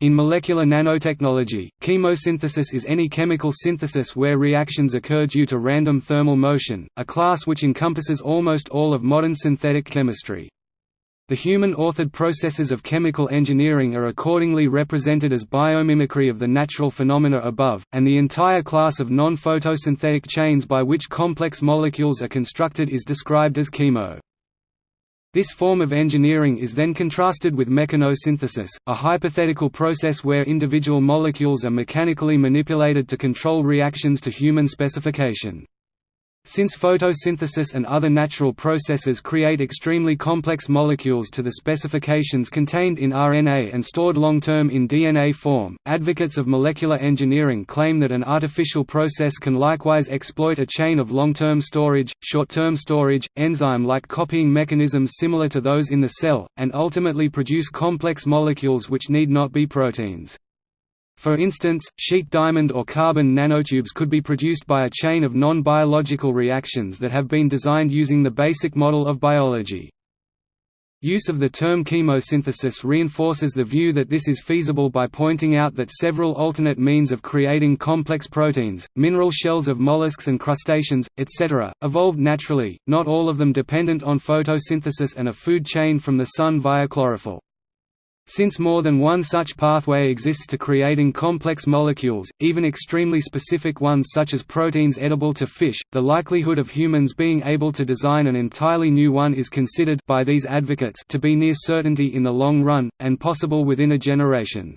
In molecular nanotechnology, chemosynthesis is any chemical synthesis where reactions occur due to random thermal motion, a class which encompasses almost all of modern synthetic chemistry. The human-authored processes of chemical engineering are accordingly represented as biomimicry of the natural phenomena above, and the entire class of non-photosynthetic chains by which complex molecules are constructed is described as chemo. This form of engineering is then contrasted with mechanosynthesis, a hypothetical process where individual molecules are mechanically manipulated to control reactions to human specification. Since photosynthesis and other natural processes create extremely complex molecules to the specifications contained in RNA and stored long-term in DNA form, advocates of molecular engineering claim that an artificial process can likewise exploit a chain of long-term storage, short-term storage, enzyme-like copying mechanisms similar to those in the cell, and ultimately produce complex molecules which need not be proteins. For instance, sheet diamond or carbon nanotubes could be produced by a chain of non-biological reactions that have been designed using the basic model of biology. Use of the term chemosynthesis reinforces the view that this is feasible by pointing out that several alternate means of creating complex proteins, mineral shells of mollusks and crustaceans, etc., evolved naturally, not all of them dependent on photosynthesis and a food chain from the sun via chlorophyll. Since more than one such pathway exists to creating complex molecules, even extremely specific ones such as proteins edible to fish, the likelihood of humans being able to design an entirely new one is considered by these advocates to be near certainty in the long run, and possible within a generation.